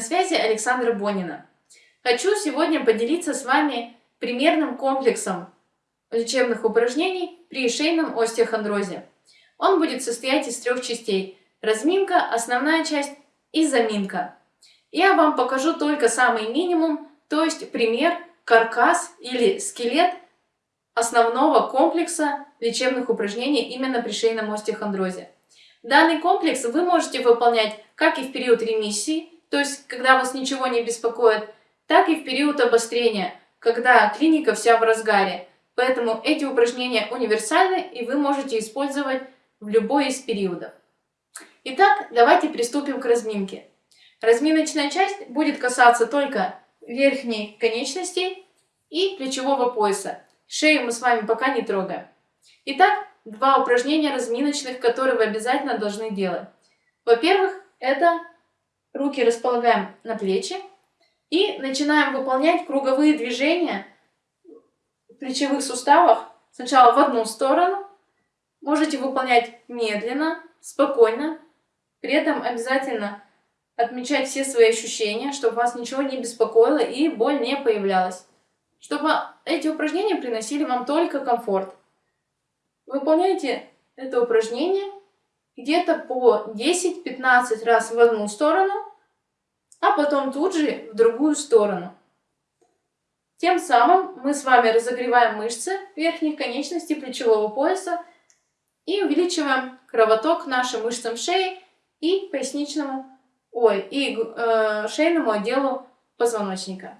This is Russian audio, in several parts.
На связи Александра Бонина. Хочу сегодня поделиться с вами примерным комплексом лечебных упражнений при шейном остеохондрозе. Он будет состоять из трех частей. Разминка, основная часть и заминка. Я вам покажу только самый минимум, то есть пример, каркас или скелет основного комплекса лечебных упражнений именно при шейном остеохондрозе. Данный комплекс вы можете выполнять как и в период ремиссии, то есть когда вас ничего не беспокоит, так и в период обострения, когда клиника вся в разгаре. Поэтому эти упражнения универсальны и вы можете использовать в любой из периодов. Итак, давайте приступим к разминке. Разминочная часть будет касаться только верхней конечностей и плечевого пояса. Шею мы с вами пока не трогаем. Итак, два упражнения разминочных, которые вы обязательно должны делать. Во-первых, это руки располагаем на плечи и начинаем выполнять круговые движения в плечевых суставах. Сначала в одну сторону. Можете выполнять медленно, спокойно. При этом обязательно отмечать все свои ощущения, чтобы вас ничего не беспокоило и боль не появлялась. Чтобы эти упражнения приносили вам только комфорт. Выполняйте это упражнение где-то по 10-15 раз в одну сторону, а потом тут же в другую сторону. Тем самым мы с вами разогреваем мышцы верхних конечностей плечевого пояса и увеличиваем кровоток нашим мышцам шеи и поясничному, ой, и э, шейному отделу позвоночника.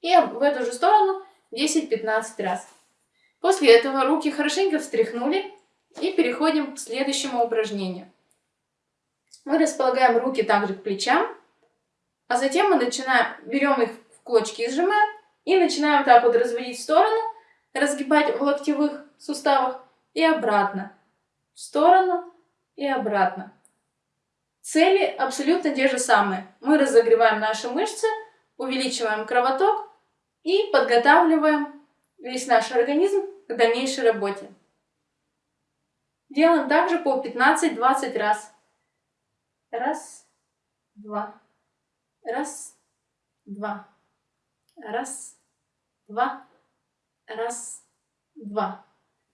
И в эту же сторону 10-15 раз. После этого руки хорошенько встряхнули и переходим к следующему упражнению. Мы располагаем руки также к плечам, а затем мы начинаем, берем их в кулачки и сжимаем, и начинаем так вот разводить в сторону, разгибать в локтевых суставах и обратно. В сторону и обратно. Цели абсолютно те же самые. Мы разогреваем наши мышцы, увеличиваем кровоток и подготавливаем весь наш организм к дальнейшей работе. Делаем также по 15-20 раз. Раз, два, раз, два, раз, два, раз, два.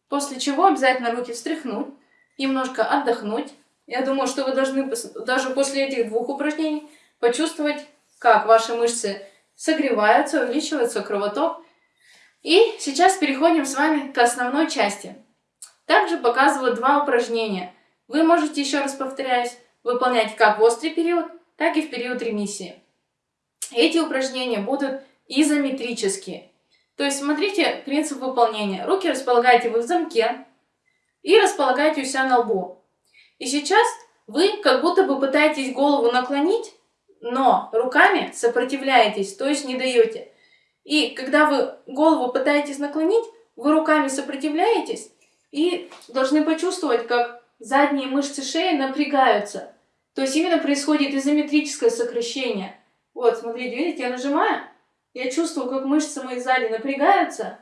После чего обязательно руки встряхнуть, немножко отдохнуть. Я думаю, что вы должны даже после этих двух упражнений почувствовать, как ваши мышцы согреваются, увеличивается кровоток. И сейчас переходим с вами к основной части. Также показываю два упражнения. Вы можете, еще раз повторяюсь, выполнять как в острый период, так и в период ремиссии. Эти упражнения будут изометрические. То есть смотрите принцип выполнения. Руки располагаете вы в замке и располагаете у себя на лбу. И сейчас вы как будто бы пытаетесь голову наклонить, но руками сопротивляетесь, то есть не даете. И когда вы голову пытаетесь наклонить, вы руками сопротивляетесь и должны почувствовать, как задние мышцы шеи напрягаются. То есть именно происходит изометрическое сокращение. Вот, смотрите, видите, я нажимаю, я чувствую, как мышцы мои сзади напрягаются,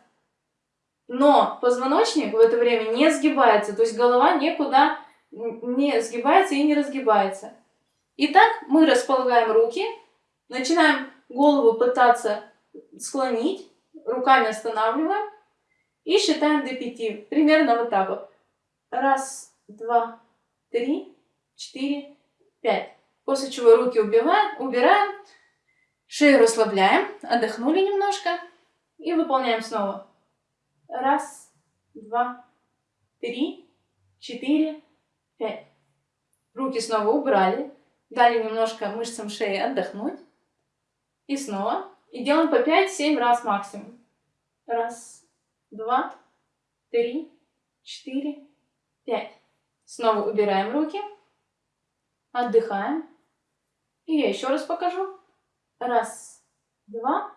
но позвоночник в это время не сгибается, то есть голова никуда не сгибается и не разгибается. Итак, мы располагаем руки, начинаем голову пытаться склонить, руками останавливаем и считаем до пяти. Примерно вот так вот. Раз, два, три, четыре, пять. После чего руки убиваем, убираем, шею расслабляем, отдохнули немножко и выполняем снова. Раз, два, три, четыре, пять. Руки снова убрали, дали немножко мышцам шеи отдохнуть. И снова. И делаем по 5-7 раз максимум. Раз, два, три, четыре, пять. Снова убираем руки. Отдыхаем. И я еще раз покажу. Раз, два,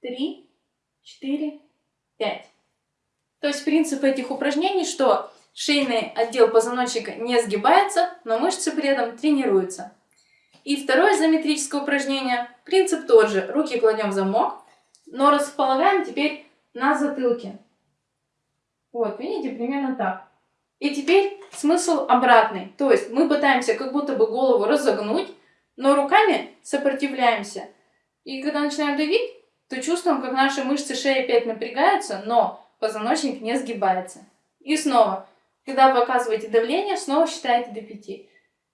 три, четыре, пять. То есть принцип этих упражнений, что шейный отдел позвоночника не сгибается, но мышцы при этом тренируются. И второе изометрическое упражнение, принцип тот же. Руки кладем в замок, но располагаем теперь на затылке. Вот, видите, примерно так. И теперь смысл обратный. То есть мы пытаемся как будто бы голову разогнуть, но руками сопротивляемся. И когда начинаем давить, то чувствуем, как наши мышцы шеи опять напрягаются, но позвоночник не сгибается. И снова, когда вы оказываете давление, снова считаете до пяти.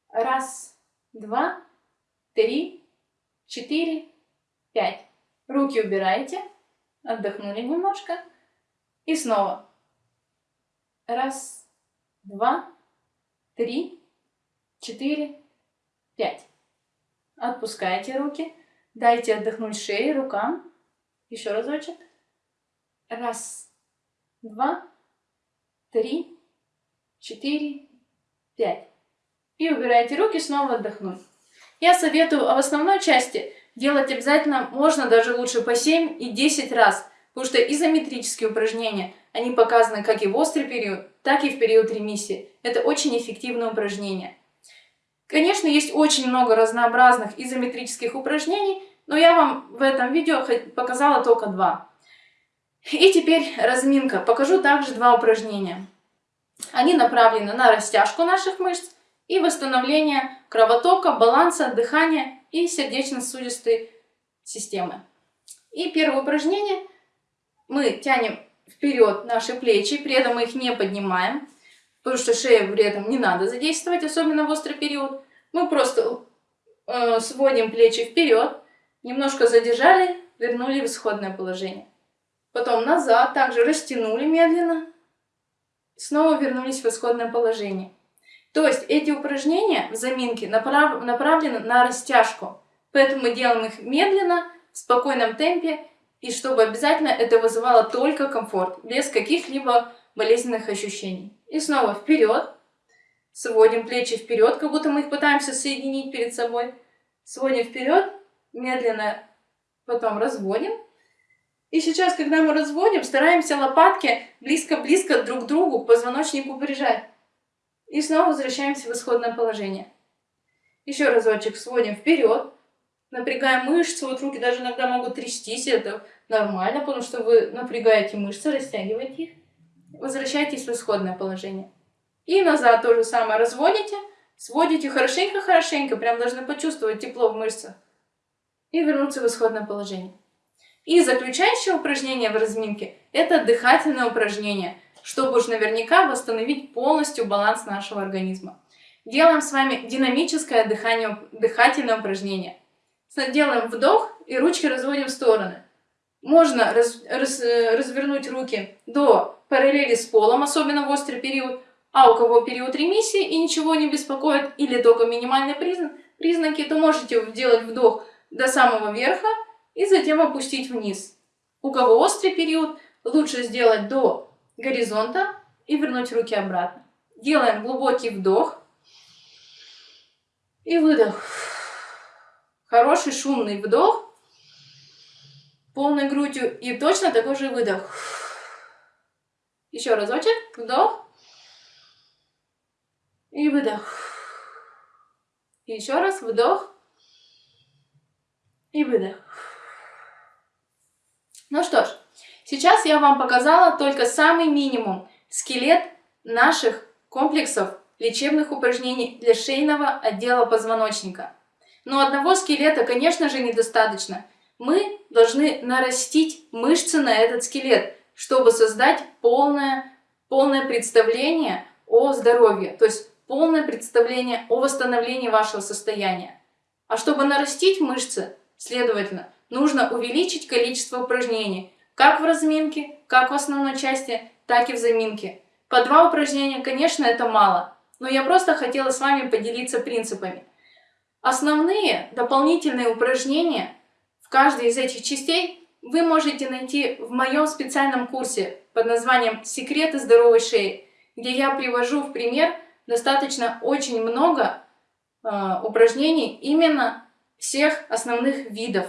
Раз, два, три, четыре, пять. Руки убираете, отдохнули немножко. И снова. Раз, два, три, четыре, пять. Отпускайте руки. Дайте отдохнуть шее, рукам. Еще разочек. Раз, два, три, четыре, пять. И убирайте руки, снова отдохнуть. Я советую в основной части делать обязательно, можно даже лучше по 7 и 10 раз, потому что изометрические упражнения, они показаны как и в острый период, так и в период ремиссии. Это очень эффективные упражнения. Конечно, есть очень много разнообразных изометрических упражнений, но я вам в этом видео показала только два. И теперь разминка. Покажу также два упражнения. Они направлены на растяжку наших мышц и восстановление кровотока, баланса, дыхания и сердечно-сосудистой системы. И первое упражнение. Мы тянем вперед наши плечи, при этом мы их не поднимаем, потому что шею при этом не надо задействовать, особенно в острый период. Мы просто э, сводим плечи вперед, немножко задержали, вернули в исходное положение. Потом назад, также растянули медленно, снова вернулись в исходное положение. То есть эти упражнения в заминке направ направлены на растяжку, поэтому мы делаем их медленно, в спокойном темпе, и чтобы обязательно это вызывало только комфорт, без каких-либо болезненных ощущений. И снова вперед, сводим плечи вперед, как будто мы их пытаемся соединить перед собой. Сводим вперед, медленно потом разводим. И сейчас, когда мы разводим, стараемся лопатки близко-близко друг к другу, к позвоночнику прижать. И снова возвращаемся в исходное положение. Еще разочек сводим вперед, напрягаем мышцы, вот руки даже иногда могут трястись, это нормально, потому что вы напрягаете мышцы, растягиваете их. Возвращайтесь в исходное положение. И назад то же самое разводите, сводите хорошенько-хорошенько, прям должны почувствовать тепло в мышцах. И вернуться в исходное положение. И заключающее упражнение в разминке – это дыхательное упражнение – чтобы уж наверняка восстановить полностью баланс нашего организма. Делаем с вами динамическое дыхание, дыхательное упражнение. Делаем вдох и ручки разводим в стороны. Можно раз, раз, развернуть руки до параллели с полом, особенно в острый период, а у кого период ремиссии и ничего не беспокоит, или только минимальные признак, признаки, то можете сделать вдох до самого верха и затем опустить вниз. У кого острый период, лучше сделать до горизонта и вернуть руки обратно. Делаем глубокий вдох и выдох. Хороший шумный вдох, полной грудью и точно такой же выдох. Еще разочек, вдох и выдох. И еще раз вдох и выдох. Ну что ж, Сейчас я вам показала только самый минимум, скелет наших комплексов лечебных упражнений для шейного отдела позвоночника. Но одного скелета, конечно же, недостаточно. Мы должны нарастить мышцы на этот скелет, чтобы создать полное, полное представление о здоровье, то есть полное представление о восстановлении вашего состояния. А чтобы нарастить мышцы, следовательно, нужно увеличить количество упражнений, как в разминке, как в основной части, так и в заминке. По два упражнения, конечно, это мало, но я просто хотела с вами поделиться принципами. Основные дополнительные упражнения в каждой из этих частей вы можете найти в моем специальном курсе под названием «Секреты здоровой шеи», где я привожу в пример достаточно очень много э, упражнений именно всех основных видов.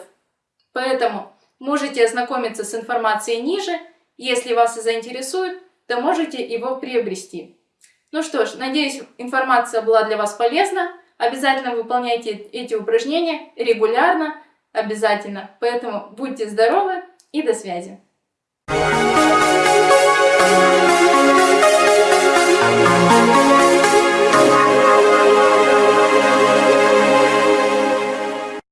Поэтому Можете ознакомиться с информацией ниже. Если вас и заинтересует, то можете его приобрести. Ну что ж, надеюсь, информация была для вас полезна. Обязательно выполняйте эти упражнения регулярно, обязательно. Поэтому будьте здоровы и до связи. Thank you.